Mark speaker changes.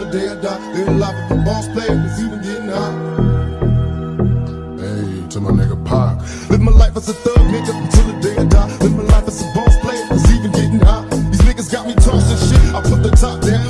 Speaker 1: the day I die. Live life of a boss player, it's even getting hot. Hey, to my nigga Pac. Live my life as a thug nigga until the day I die. Live my life as a boss player, cause even getting hot. These niggas got me tossing shit. I put the top down.